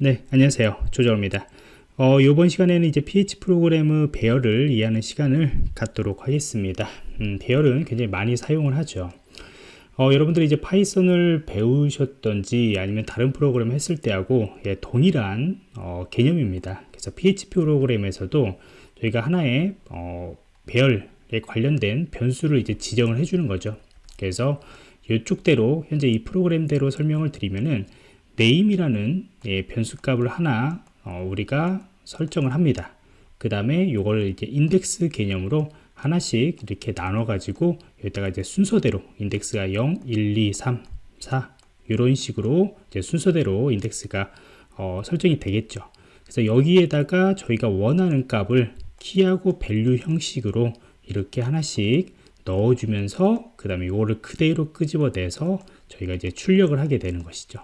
네, 안녕하세요. 조정입니다. 어, 이번 시간에는 이제 PH 프로그램의 배열을 이해하는 시간을 갖도록 하겠습니다. 음, 배열은 굉장히 많이 사용을 하죠. 어, 여러분들이 이제 파이썬을 배우셨던지 아니면 다른 프로그램 했을 때하고 예, 동일한 어, 개념입니다. 그래서 PHP 프로그램에서도 저희가 하나의 어, 배열에 관련된 변수를 이제 지정을 해주는 거죠. 그래서 이쪽대로 현재 이 프로그램대로 설명을 드리면은 name이라는 예, 변수값을 하나 어, 우리가 설정을 합니다. 그 다음에 이걸 이제 인덱스 개념으로 하나씩 이렇게 나눠 가지고 여기다가 이제 순서대로 인덱스가 0, 1, 2, 3, 4 이런 식으로 이제 순서대로 인덱스가 어, 설정이 되겠죠. 그래서 여기에다가 저희가 원하는 값을 키하고 value 형식으로 이렇게 하나씩 넣어주면서 그 다음에 이거를 그대로 끄집어내서 저희가 이제 출력을 하게 되는 것이죠.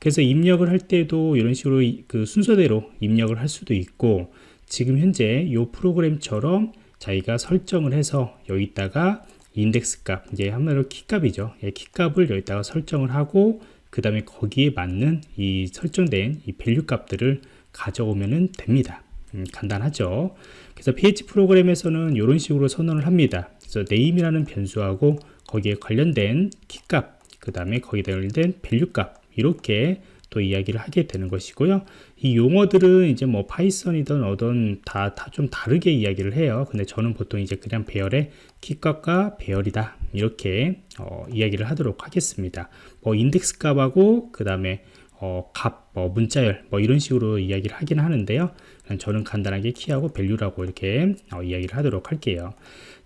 그래서 입력을 할 때도 이런 식으로 그 순서대로 입력을 할 수도 있고 지금 현재 이 프로그램처럼 자기가 설정을 해서 여기다가 인덱스 값 이제 한마디로 키 값이죠. 예, 키 값을 여기다가 설정을 하고 그 다음에 거기에 맞는 이 설정된 이 value 값들을 가져오면 됩니다. 음, 간단하죠. 그래서 PHP 프로그램에서는 이런 식으로 선언을 합니다. 그래서 name이라는 변수하고 거기에 관련된 키값 그 다음에 거기에 관련된 value 값 이렇게 또 이야기를 하게 되는 것이고요. 이 용어들은 이제 뭐 파이썬이든 어떤 다, 다좀 다르게 이야기를 해요. 근데 저는 보통 이제 그냥 배열의 키값과 배열이다. 이렇게 어, 이야기를 하도록 하겠습니다. 뭐 인덱스 값하고 그 다음에 어, 값, 뭐 문자열, 뭐 이런 식으로 이야기를 하긴 하는데요. 저는 간단하게 키하고 value라고 이렇게 어, 이야기를 하도록 할게요.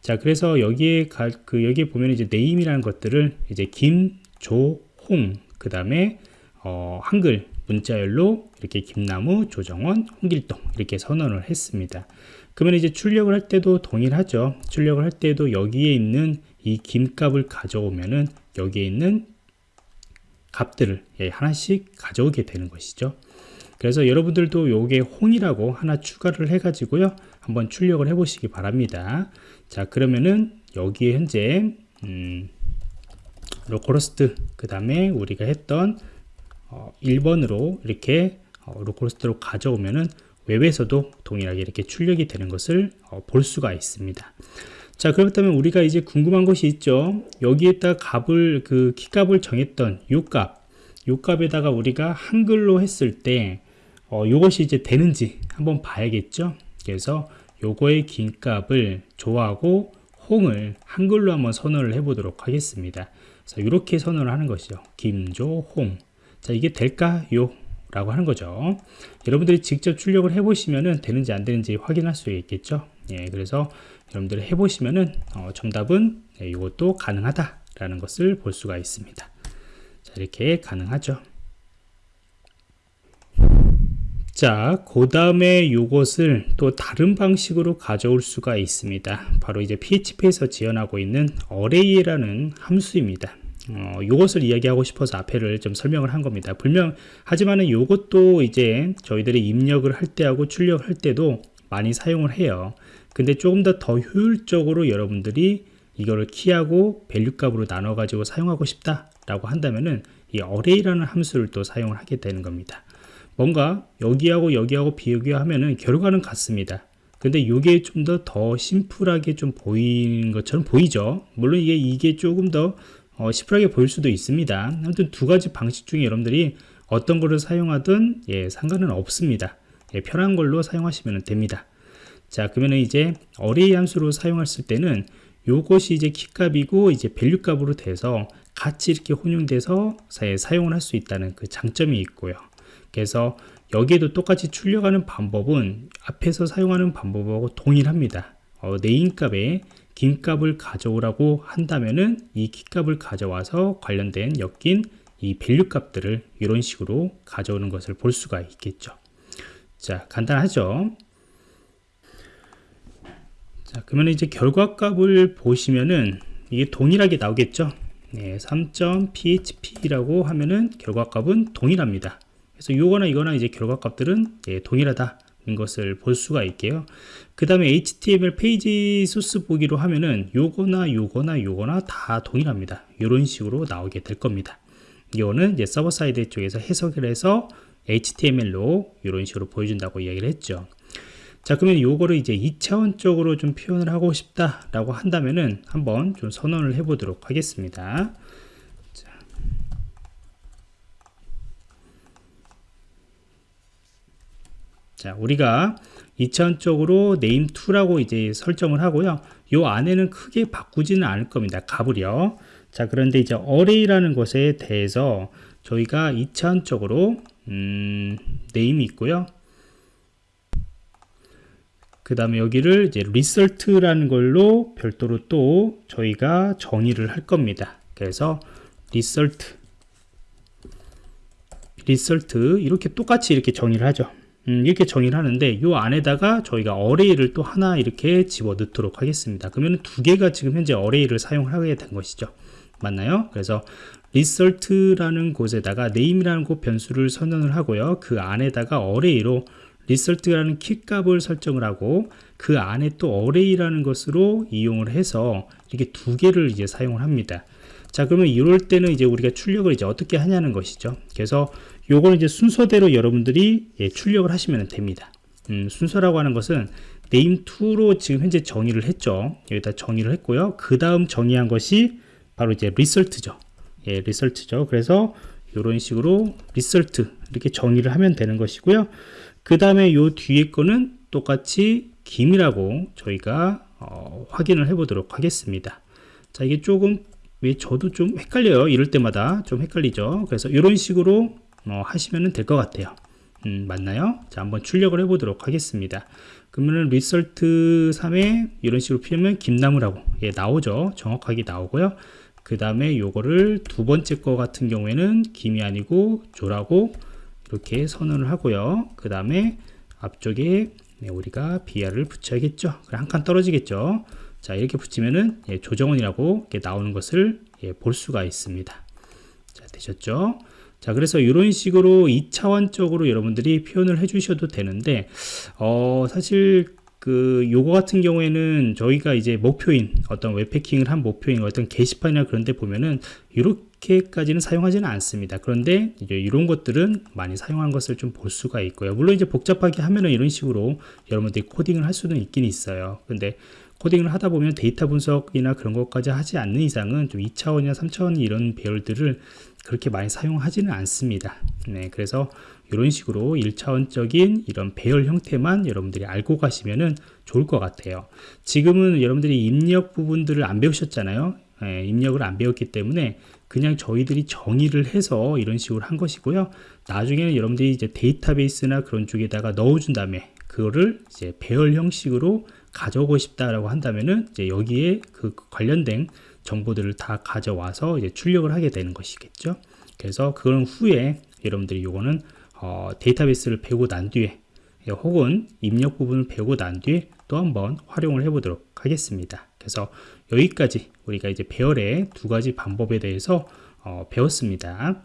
자, 그래서 여기에 가, 그 여기에 보면 이제 name이라는 것들을 이제 김, 조, 홍, 그 다음에 어, 한글 문자열로 이렇게 김나무, 조정원, 홍길동 이렇게 선언을 했습니다. 그러면 이제 출력을 할 때도 동일하죠. 출력을 할 때도 여기에 있는 이 김값을 가져오면은 여기에 있는 값들을 예, 하나씩 가져오게 되는 것이죠. 그래서 여러분들도 요게 홍이라고 하나 추가를 해 가지고요. 한번 출력을 해 보시기 바랍니다. 자, 그러면은 여기에 현재 음, localhost 그 다음에 우리가 했던 어, 1번으로 이렇게 어, localhost로 가져오면은 웹에서도 동일하게 이렇게 출력이 되는 것을 어, 볼 수가 있습니다. 자 그렇다면 우리가 이제 궁금한 것이 있죠. 여기에다 값을 그 키값을 정했던 요 값, 요 값에다가 우리가 한글로 했을 때 어, 요것이 이제 되는지 한번 봐야겠죠. 그래서 요거의 긴 값을 조하고 홍을 한글로 한번 선언을 해 보도록 하겠습니다. 자, 이렇게 선언을 하는 것이죠. 김조홍. 자, 이게 될까요? 라고 하는 거죠. 여러분들이 직접 출력을 해보시면은 되는지 안 되는지 확인할 수 있겠죠. 예, 그래서 여러분들이 해보시면은 어, 정답은 네, 이것도 가능하다라는 것을 볼 수가 있습니다. 자, 이렇게 가능하죠. 자, 그 다음에 이것을 또 다른 방식으로 가져올 수가 있습니다. 바로 이제 PHP에서 지원하고 있는 array라는 함수입니다. 어, 요것을 이야기하고 싶어서 앞에를 좀 설명을 한 겁니다. 분명, 하지만은 요것도 이제 저희들이 입력을 할 때하고 출력할 때도 많이 사용을 해요. 근데 조금 더 더 효율적으로 여러분들이 이거를 키하고 value 값으로 나눠 가지고 사용하고 싶다라고 한다면은 이 array라는 함수를 또 사용을 하게 되는 겁니다. 뭔가 여기하고 여기하고 비교하면은 결과는 같습니다. 근데 이게 좀 더 더 심플하게 좀 보이는 것처럼 보이죠. 물론 이게 이게 조금 더 어, 심플하게 보일 수도 있습니다. 아무튼 두 가지 방식 중에 여러분들이 어떤 거를 사용하든 예, 상관은 없습니다. 예, 편한 걸로 사용하시면 됩니다. 자, 그러면 이제 array 함수로 사용했을 때는 요것이 이제 키값이고 이제 value 값으로 돼서 같이 이렇게 혼용돼서 사용을 할 수 있다는 그 장점이 있고요. 그래서 여기에도 똑같이 출력하는 방법은 앞에서 사용하는 방법하고 동일합니다. 어, name 값에 김값을 가져오라고 한다면은 이 키값을 가져와서 관련된 엮인 이 value 값들을 이런 식으로 가져오는 것을 볼 수가 있겠죠. 자, 간단하죠? 자, 그러면 이제 결과 값을 보시면은 이게 동일하게 나오겠죠? 네, 3.php라고 하면은 결과 값은 동일합니다. 그래서 요거나 이거나 이제 결과값들은 예, 동일하다는 것을 볼 수가 있고요. 그 다음에 HTML 페이지 소스 보기로 하면은 요거나 요거나 요거나 다 동일합니다. 이런 식으로 나오게 될 겁니다. 이거는 이제 서버 사이드 쪽에서 해석을 해서 HTML로 이런 식으로 보여준다고 이야기를 했죠. 자 그러면 요거를 이제 2차원적으로 좀 표현을 하고 싶다라고 한다면은 한번 좀 선언을 해 보도록 하겠습니다. 자 우리가 2차원적으로 name2라고 이제 설정을 하고요. 요 안에는 크게 바꾸지는 않을 겁니다. 값을요. 자 그런데 이제 array라는 것에 대해서 저희가 2차원적으로 음, name이 있고요. 그 다음에 여기를 이제 result라는 걸로 별도로 또 저희가 정의를 할 겁니다. 그래서 result result 이렇게 똑같이 이렇게 정의를 하죠. 음, 이렇게 정의를 하는데 이 안에다가 저희가 array를 또 하나 이렇게 집어 넣도록 하겠습니다. 그러면 두 개가 지금 현재 array를 사용하게 된 것이죠. 맞나요? 그래서 result라는 곳에다가 name이라는 곳 변수를 선언을 하고요. 그 안에다가 array로 result라는 키값을 설정을 하고 그 안에 또 array라는 것으로 이용을 해서 이렇게 두 개를 이제 사용을 합니다. 자 그러면 이럴 때는 이제 우리가 출력을 이제 어떻게 하냐는 것이죠. 그래서 요거는 이제 순서대로 여러분들이 예, 출력을 하시면 됩니다. 음, 순서라고 하는 것은 name2로 지금 현재 정의를 했죠. 여기다 정의를 했고요. 그 다음 정의한 것이 바로 이제 result죠. 예, result죠. 그래서 이런 식으로 result 이렇게 정의를 하면 되는 것이고요. 그 다음에 요 뒤에 거는 똑같이 김이라고 저희가 어, 확인을 해 보도록 하겠습니다. 자, 이게 조금 왜 저도 좀 헷갈려요. 이럴 때마다 좀 헷갈리죠. 그래서 이런 식으로 어, 하시면 될 것 같아요. 음, 맞나요? 자, 한번 출력을 해 보도록 하겠습니다. 그러면은 리설트 3에 이런 식으로 피우면 김나무라고 예, 나오죠. 정확하게 나오고요. 그 다음에 요거를 두 번째 거 같은 경우에는 김이 아니고 조라고 이렇게 선언을 하고요. 그 다음에 앞쪽에 네, 우리가 BR을 붙여야겠죠. 한 칸 떨어지겠죠. 자 이렇게 붙이면은 예, 조정원이라고 나오는 것을 예, 볼 수가 있습니다. 자 되셨죠? 자 그래서 이런 식으로 2차원적으로 여러분들이 표현을 해 주셔도 되는데 어 사실 그 요거 같은 경우에는 저희가 이제 목표인 어떤 웹패킹을 한 목표인 어떤 게시판이나 그런 데 보면은 이렇게까지는 사용하지는 않습니다 그런데 이제 이런 것들은 많이 사용한 것을 좀 볼 수가 있고요 물론 이제 복잡하게 하면은 이런 식으로 여러분들이 코딩을 할 수는 있긴 있어요 근데 코딩을 하다 보면 데이터 분석이나 그런 것까지 하지 않는 이상은 좀 2차원이나 3차원 이런 배열들을 그렇게 많이 사용하지는 않습니다. 네, 그래서 이런 식으로 1차원적인 이런 배열 형태만 여러분들이 알고 가시면 좋을 것 같아요. 지금은 여러분들이 입력 부분들을 안 배우셨잖아요. 네, 입력을 안 배웠기 때문에 그냥 저희들이 정의를 해서 이런 식으로 한 것이고요. 나중에는 여러분들이 이제 데이터베이스나 그런 쪽에다가 넣어준 다음에 그거를 이제 배열 형식으로 가져오고 싶다라고 한다면은 이제 여기에 그 관련된 정보들을 다 가져와서 이제 출력을 하게 되는 것이겠죠. 그래서 그런 후에 여러분들이 요거는 어, 데이터베이스를 배우고 난 뒤에 혹은 입력 부분을 배우고 난 뒤에 또 한번 활용을 해 보도록 하겠습니다. 그래서 여기까지 우리가 이제 배열의 두 가지 방법에 대해서 어, 배웠습니다.